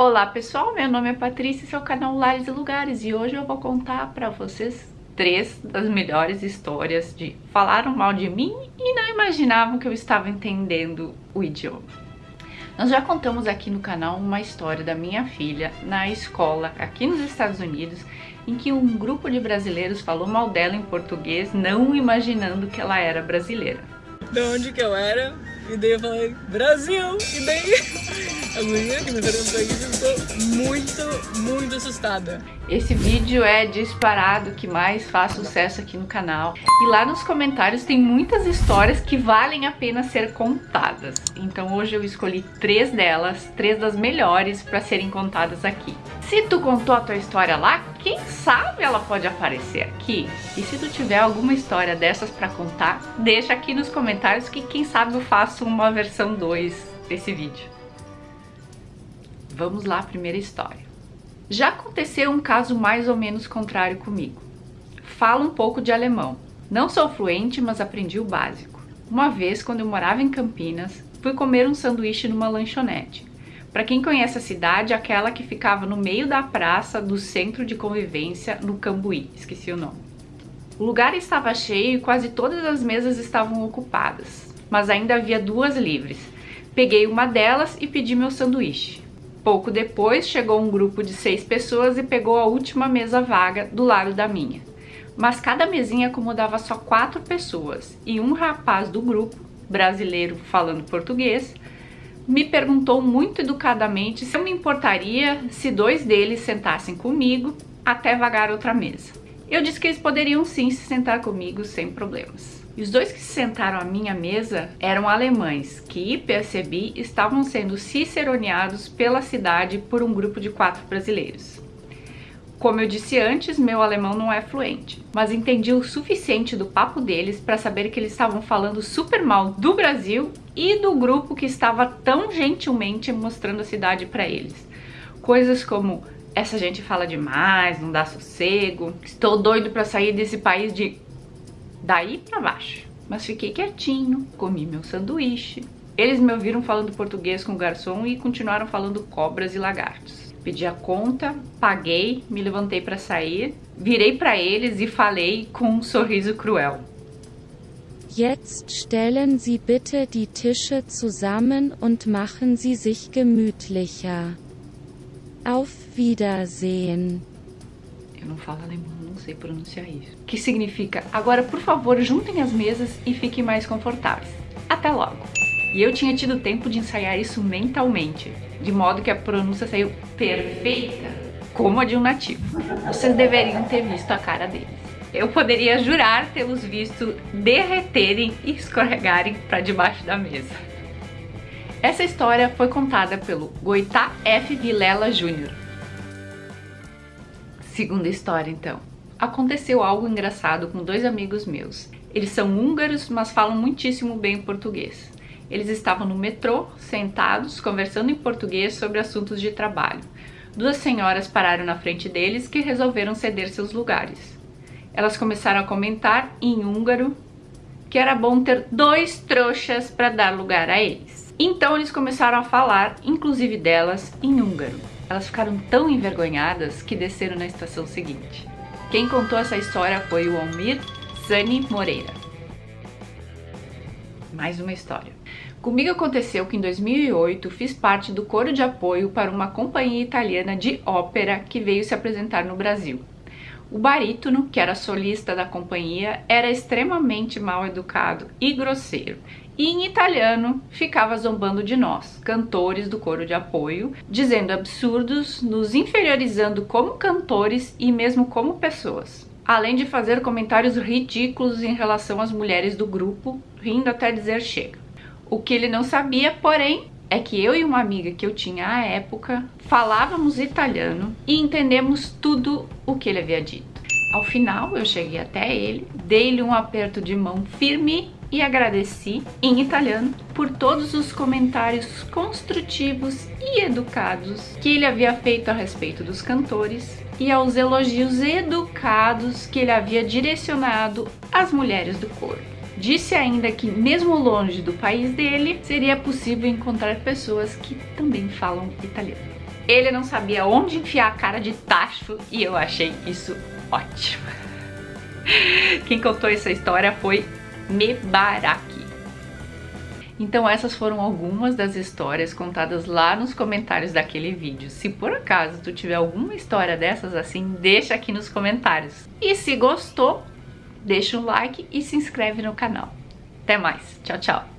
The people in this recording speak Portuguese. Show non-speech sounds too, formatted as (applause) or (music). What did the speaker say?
Olá pessoal, meu nome é Patrícia, esse é o canal Lares e Lugares e hoje eu vou contar para vocês três das melhores histórias de falaram mal de mim e não imaginavam que eu estava entendendo o idioma. Nós já contamos aqui no canal uma história da minha filha na escola aqui nos Estados Unidos em que um grupo de brasileiros falou mal dela em português não imaginando que ela era brasileira. De onde que eu era? E daí eu falei, Brasil! E daí (laughs) a menina que me perguntou isso ficou muito, muito assustada. Esse vídeo é disparado que mais faz sucesso aqui no canal. E lá nos comentários tem muitas histórias que valem a pena ser contadas. Então hoje eu escolhi três delas, três das melhores para serem contadas aqui. Se tu contou a tua história lá, quem sabe ela pode aparecer aqui? E se tu tiver alguma história dessas para contar, deixa aqui nos comentários que quem sabe eu faço uma versão 2 desse vídeo. Vamos lá, primeira história. Já aconteceu um caso mais ou menos contrário comigo. Falo um pouco de alemão. Não sou fluente, mas aprendi o básico. Uma vez, quando eu morava em Campinas, fui comer um sanduíche numa lanchonete. Para quem conhece a cidade, aquela que ficava no meio da praça do centro de convivência no Cambuí, esqueci o nome. O lugar estava cheio e quase todas as mesas estavam ocupadas, mas ainda havia duas livres. Peguei uma delas e pedi meu sanduíche. Pouco depois, chegou um grupo de seis pessoas e pegou a última mesa vaga do lado da minha. Mas cada mesinha acomodava só quatro pessoas e um rapaz do grupo, brasileiro falando português, me perguntou muito educadamente se eu me importaria se dois deles sentassem comigo até vagar outra mesa. Eu disse que eles poderiam sim se sentar comigo sem problemas. E os dois que se sentaram à minha mesa eram alemães, que percebi estavam sendo ciceroneados pela cidade por um grupo de quatro brasileiros. Como eu disse antes, meu alemão não é fluente, mas entendi o suficiente do papo deles para saber que eles estavam falando super mal do Brasil e do grupo que estava tão gentilmente mostrando a cidade para eles. Coisas como essa gente fala demais, não dá sossego, estou doido para sair desse país de daí pra baixo. Mas fiquei quietinho, comi meu sanduíche. Eles me ouviram falando português com o garçom e continuaram falando cobras e lagartos. Pedi a conta, paguei, me levantei para sair, virei para eles e falei com um sorriso cruel. Jetzt stellen Sie bitte die Tische zusammen und machen Sie sich gemütlicher. Auf Wiedersehen. Eu não falo alemão sei pronunciar isso. Que significa, agora por favor juntem as mesas e fiquem mais confortáveis. Até logo! E eu tinha tido tempo de ensaiar isso mentalmente, de modo que a pronúncia saiu perfeita, como a de um nativo. Vocês deveriam ter visto a cara deles. Eu poderia jurar tê-los visto derreterem e escorregarem para debaixo da mesa. Essa história foi contada pelo Goitá F. Vilela Jr. Segunda história, então aconteceu algo engraçado com dois amigos meus. Eles são húngaros, mas falam muitíssimo bem português. Eles estavam no metrô, sentados, conversando em português sobre assuntos de trabalho. Duas senhoras pararam na frente deles que resolveram ceder seus lugares. Elas começaram a comentar em húngaro que era bom ter dois trouxas para dar lugar a eles. Então eles começaram a falar, inclusive delas, em húngaro. Elas ficaram tão envergonhadas que desceram na estação seguinte. Quem contou essa história foi o Almir Zani Moreira. Mais uma história. Comigo aconteceu que em 2008 fiz parte do coro de apoio para uma companhia italiana de ópera que veio se apresentar no Brasil. O barítono, que era solista da companhia, era extremamente mal educado e grosseiro e em italiano ficava zombando de nós, cantores do coro de apoio, dizendo absurdos, nos inferiorizando como cantores e mesmo como pessoas. Além de fazer comentários ridículos em relação às mulheres do grupo, rindo até dizer chega. O que ele não sabia, porém, é que eu e uma amiga que eu tinha à época falávamos italiano e entendemos tudo o que ele havia dito. Ao final, eu cheguei até ele, dei-lhe um aperto de mão firme e agradeci em italiano por todos os comentários construtivos e educados que ele havia feito a respeito dos cantores e aos elogios educados que ele havia direcionado às mulheres do coro. Disse ainda que, mesmo longe do país dele, seria possível encontrar pessoas que também falam italiano. Ele não sabia onde enfiar a cara de tacho e eu achei isso ótimo. (laughs) Quem contou essa história foi Mebaraki. Então essas foram algumas das histórias contadas lá nos comentários daquele vídeo. Se por acaso tu tiver alguma história dessas assim, deixa aqui nos comentários. E se gostou, deixa um like e se inscreve no canal. Até mais, tchau, tchau!